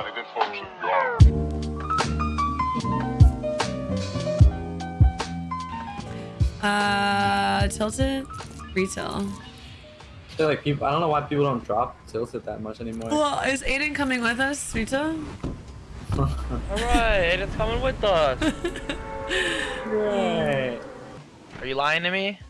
Everybody, this function. Uh, tilted retail. I feel like people. I don't know why people don't drop tilted that much anymore. Well, is Aiden coming with us, retail? Alright, Aiden's coming with us. Right. Are you lying to me?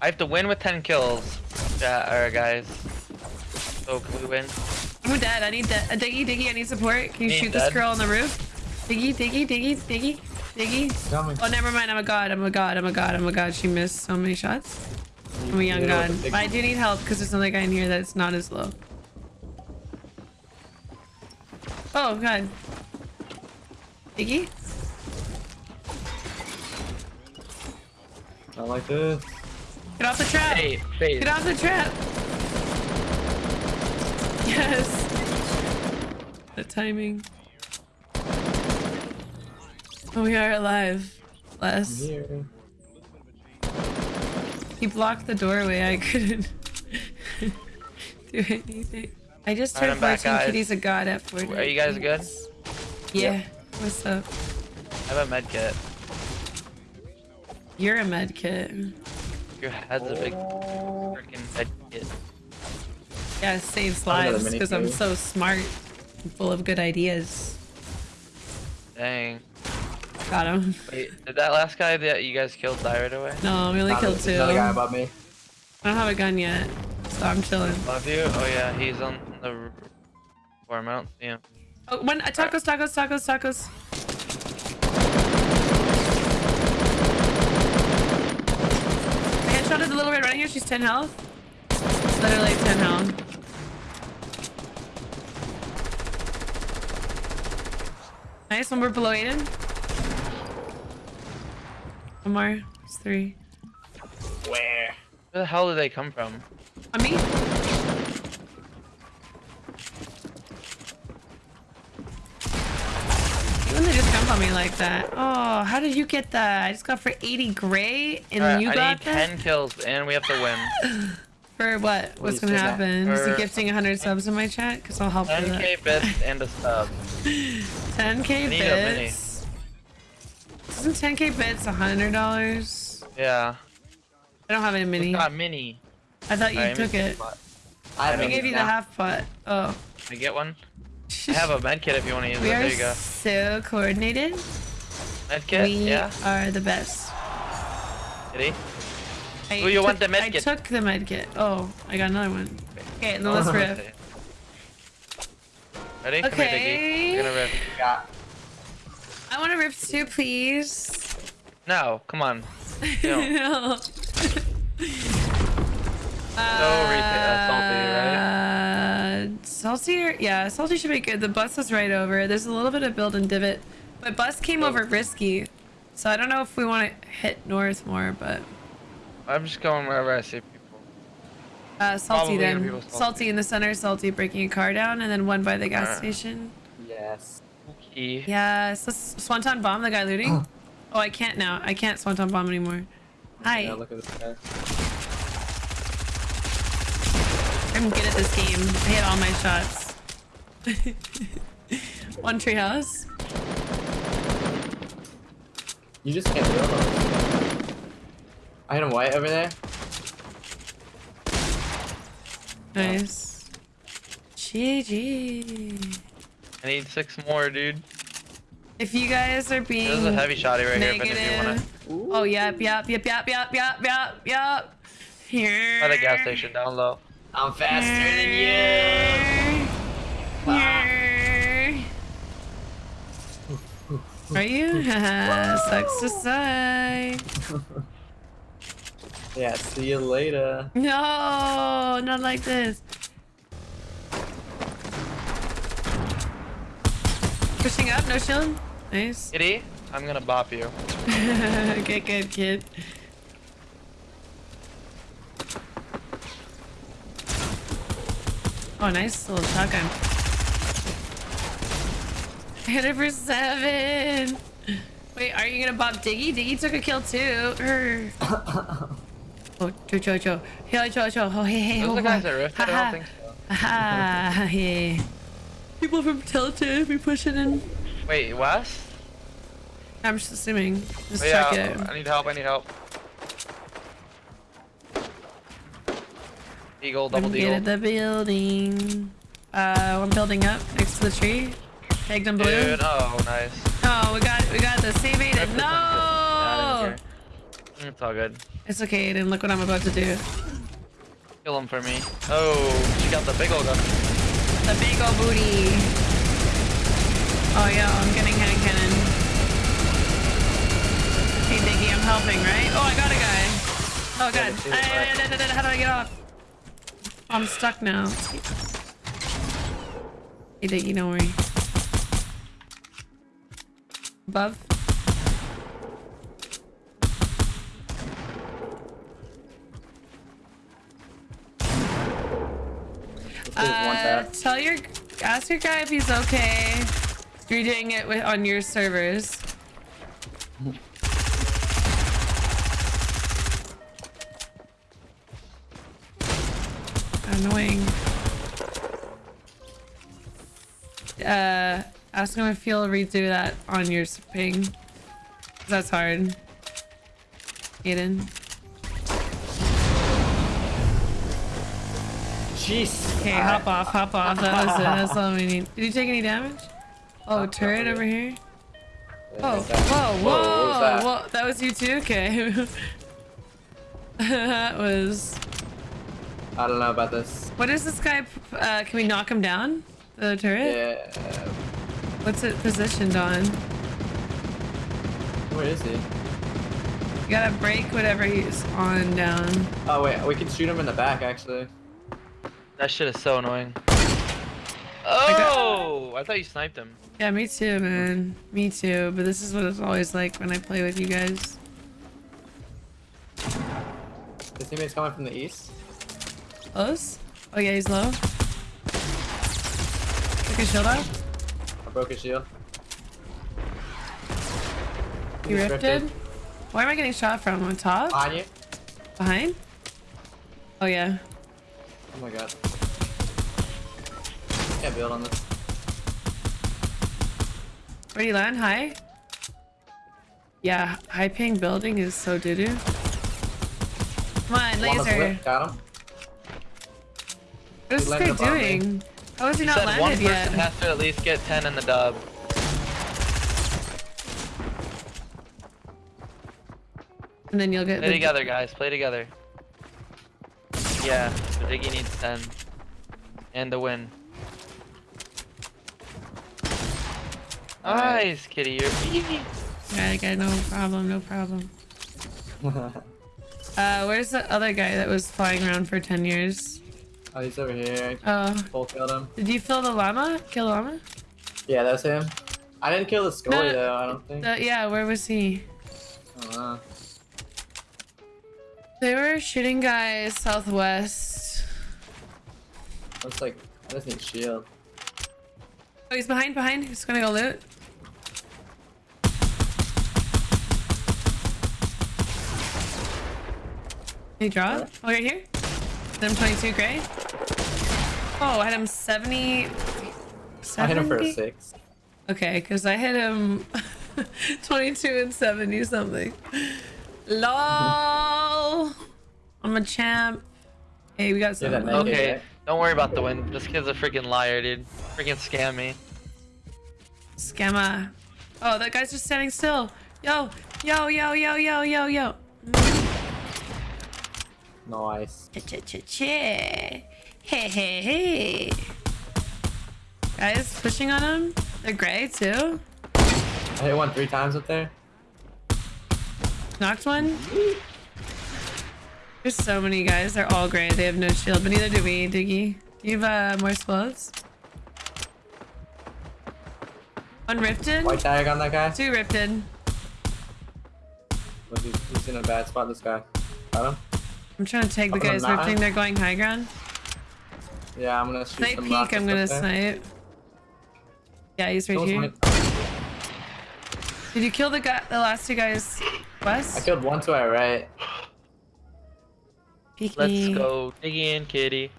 I have to win with 10 kills. Yeah, alright guys. So can we win? I'm dead. I need that. Uh, Diggy, Diggy, I need support. Can you Me shoot this girl on the roof? Diggy, Diggy, Diggy, Diggy, Diggy. Oh, never mind. I'm a god. I'm a god. I'm a god. I'm a god. She missed so many shots. I'm a young Yeah, god. But I do need help because there's another guy in here that's not as low. Oh, god. Diggy? Not like this. Get off the trap. Hey, phase. Get off the trap. Yes. The timing. Oh, we are alive. I'm Les. He blocked the doorway. I couldn't do anything. I just Alright, turned I'm back, 14 guys. kitties a god at 40. Are you guys good? Yeah. What's up? I have a med kit. You're a med kit. Your head's a big freaking med kit. Yeah, it saves I got a lives because I'm so smart and full of good ideas. Dang. Got him. Wait, did that last guy that you guys killed die right away? No, we only Not killed a- two. Another guy I above me. don't have a gun yet, so I'm chilling. Love you? Oh yeah, he's on the r- farm. I don't see him. Oh, one uh, tacos, tacos, tacos, tacos. I headshotted the little red right here. She's 10 health. Literally 10 health. Nice. One more below Aiden. One more. It's three. Where? Where the hell did they come from? On me? When they just jump on me like that. Oh, how did you get that? I just got for 80 gray and Alright, you I got need that? 10 kills and we have to win. For what? What's you gonna happen? Is he For- gifting 100 subs in my chat? Because I'll help with that. 10k bits and a sub. 10k need a bits. Isn't 10k bits $100? Yeah. I don't have any mini. Got mini. I thought you Alright, took let me- it. I, I gave you the half pot. Oh. Can I get one? I have a med kit if you want to use We it. There you go. so coordinated. Med kit? we Yeah. are the best. Did he? I Oh, you want the medkit? I kit? took the medkit. Oh, I got another one. Okay, now let's rift. Ready? Come here, Okay. Diggy. We're gonna rift. Got. I want to rift too, please. No, come on. don't. no. No replay, uh, salty, right? Uh, salty, yeah, salty should be good. The bus is right over. There's a little bit of build and divot, but bus came Oh. over risky, so I don't know if we want to hit north more, but I'm just going wherever I see people. uh, salty Probably then. Salty. Salty. in the center, salty breaking a car down, and then one by the gas Alright. station. Yes. Key. Yes, let's Swanton bomb the guy looting. oh, I can't now. I can't Swanton bomb anymore. Hi, Yeah, look at this guy. I'm good at this game. I hit all my shots. One treehouse. You just can't do it. I hit him white over there. Nice. GG. I need six more, dude. If you guys are being There's a heavy shotty right here, but if you wanna. Oh, yep, yep, yep, yep, yep, yep, yep, yep. Here. By the gas station down low. I'm faster than you. Here. Are you? Sucks to say. Yeah. See you later. No, not like this. Pushing up, no shield. Nice. Kitty, I'm gonna bop you. okay, good kid. Oh, nice little shotgun. Hit it for seven. Wait, are you gonna bop Diggy? Diggy took a kill too. Oh, Joe, Joe, Joe. Hey, Joe, Joe. Oh, hey, hey, Those oh, are the guys that rifted? I don't think so. Haha, yeah. people from Tilted be pushing in. Wait, West? I'm just assuming. Just Oh, check yeah, it. I need help. I need help. Eagle, double Couldn't get at the building. Uh, one building up next to the tree. Tagged in blue. Dude, oh, nice. Mm, it's all good. it's okay. Aiden, look what I'm about to do. Kill him for me. Oh, she got the big old gun. The big ol' booty. Oh yeah, I'm getting hand cannon. Hey Diggy, I'm helping, right? Oh, I got a guy. Oh god. I- I- I- How do I get off? I'm stuck now. Hey Diggy, don't worry. Above. Uh, tell your, ask your guy if he's okay. You're doing it with, on your servers. Annoying. Uh, ask him if he'll redo that on your s- ping. 'Cause That's hard. Aiden. Jeez. Okay, hop off, hop off. That was it. That's all we need. Did you take any damage? Oh, Not turret over here. Oh, whoa, whoa, was that? whoa. That was you too? Okay. that was... I don't know about this. What is this guy? Uh, can we knock him down? The turret? Yeah. What's it positioned on? Where is he? You gotta break whatever he's on down. Oh wait, we can shoot him in the back actually. That shit is so annoying. Oh, I thought you sniped him. Yeah, me too, man. Me too. But this is what it's always like when I play with you guys. His teammate's coming from the east. Close? Oh yeah, he's low. Took his shield off. I broke his shield. He He's rifted. Where am I getting shot from? On top? Behind you. Behind? Oh yeah. Oh my god. Can't build on this. Where do you land? High? Yeah, high ping building is so doo doo. Come on, One on the laser. Got him. What is He this guy landed me. doing? How is he He not said one person yet? has to at least get 10 in the dub. And then you'll get Play the together, guys. Play together. Yeah, the Diggy needs 10. And the win. Nice, kitty. You're easy. Yeah, okay, no problem, no problem. Uh, where's the other guy that was flying around for 10 years? oh, he's over here. Oh, Full killed him. did you kill the llama? Kill the llama? Yeah, that's him. I didn't kill the Scully No, no. though. I don't think. The, yeah, where was he? I don't know. They were shooting guys southwest. Looks like I just need shield. Oh, he's behind, behind. He's gonna go loot. He draw? Oh, right here? Hit him 22 gray. Oh, I had him 70. I hit him for a six. Okay, because I hit him 22 and 70 something. LOL! I'm a champ. Hey, we got Yeah, some. that money. naked Okay, guy. Don't worry about the win. This kid's a freaking liar, dude. Freaking scam me. Scammer. Oh, that guy's just standing still. Yo, yo, yo, yo, yo, yo, yo. Nice. Ch-ch-ch-che. Hey, hey, hey. Guys, pushing on him. They're gray too. I hit one three times up there. Knocked one. There's so many guys. They're all gray. They have no shield, but neither do we, Diggy. Do you have uh, more explodes? One rifted. White tag on that guy. Two rifted. He's, in a bad spot. This guy. Got him. I'm trying to tag the Up the guys rifting. They're going high ground. Yeah, I'm gonna shoot Snipe peek. I'm gonna there. snipe. Yeah, he's right here. Did you kill the guy, the last two guys west? I killed one to our right. Peek Let's go, Diggy and Kitty.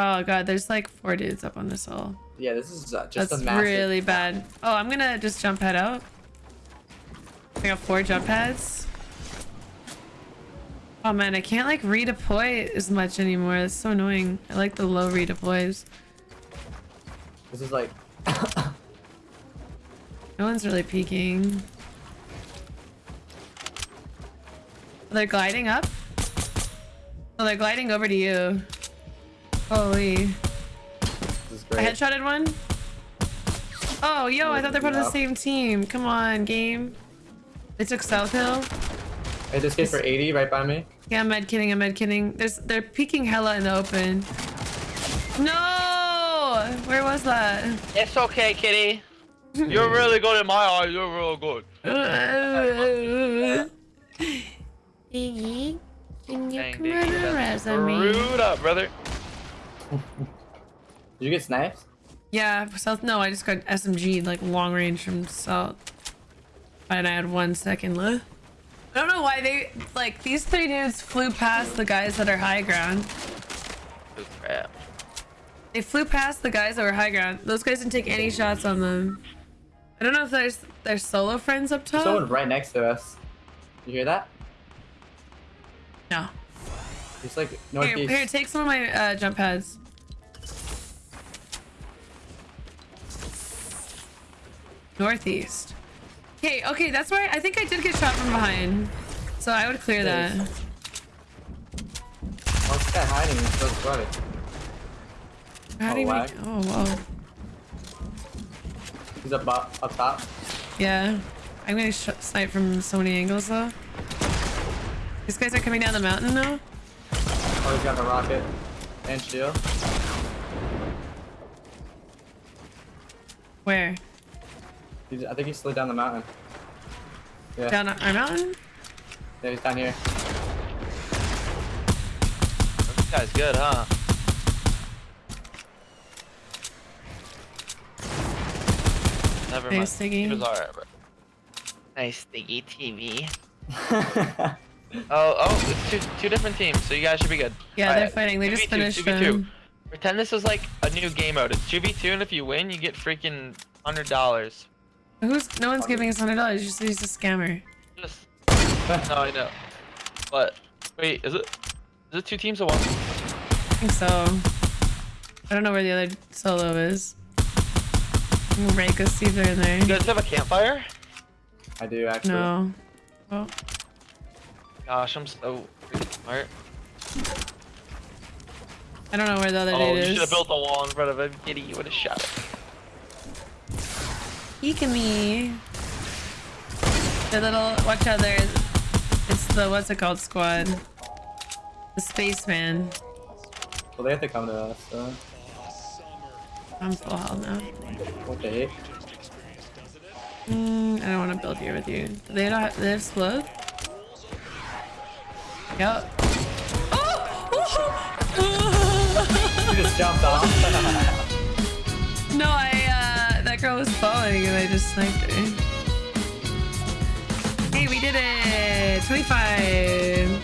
Oh god, there's like four dudes up on this hill. Yeah, this is uh, just That's a massive. really bad. Oh, I'm gonna just jump head out. I got four jump pads. Oh man, I can't like redeploy as much anymore. That's so annoying. I like the low redeploys. This is like. No one's really peeking. They're gliding up? Oh, they're gliding over to you. Holy. This is I headshotted one. Oh, yo, I thought they're part of the same team. Come on, game. They took South Hill. Hey, this kid for 80 right by me. Yeah, I'm med kidding, I'm med kidding. There's they're peeking hella in the open. No! Where was that? It's okay, kitty. You're really good in my eyes. You're real good. Iggy, can you Dang, come Diggy, on a that's resume? Screwed up, brother. Did you get sniped? Yeah, South. No, I just got SMG like long range from South, and I had one second left. I don't know why they like these three dudes flew past the guys that are high ground. Good crap. They flew past the guys that were high ground. Those guys didn't take any shots on them. I don't know if there's there's solo friends up There's top. someone right next to us. You hear that? No. He's like Here, northeast. here, take some of my uh, jump pads. Northeast. Okay, okay, that's where I think I did get shot from behind. So I would clear that. What's this guy hiding? He's so sweaty. How do Oh, you make? Oh, whoa. He's up, up, up top. Yeah. I'm gonna snipe from so many angles though. These guys are coming down the mountain now. Oh, he's got a rocket and shield. Where? He's, I think he slid down the mountain. Yeah, Down our mountain? yeah, he's down here. This guy's good, huh? Never mind. Thanks, He was alright, bro. Nice Diggy TV. Oh, oh, it's two, two different teams, so you guys should be good. Yeah, Alright, they're fighting. They just 2v2, finished 2v2. them. Pretend this is like a new game mode. It's 2v2, and if you win, you get freaking $100. Who's? No one's giving us hundred dollars. Just he's a scammer. Just... no, I know. But, wait, is it? Is it two teams or one? I think so. I don't know where the other solo is. I'm gonna rake us see if they're in there. You guys have a campfire? I do actually. No. Oh, Gosh, I'm so smart. I don't know where the other Oh, dude you should have built a wall in front of him. Kitty, you would have shot it. Peek at me. The little watch out there. It's the what's it called squad. The spaceman. Well, they have to come to us. So. I'm full health now. What the heck? Mm, I don't want to build here with you. They don't. Have, they have explode. Yep. Oh! He just jumped off. no, I. uh... That girl was falling, and I just sniped her. Hey, we did it! 25!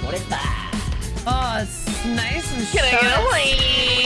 25. Oh, it's nice and Can I get short. away? Hey.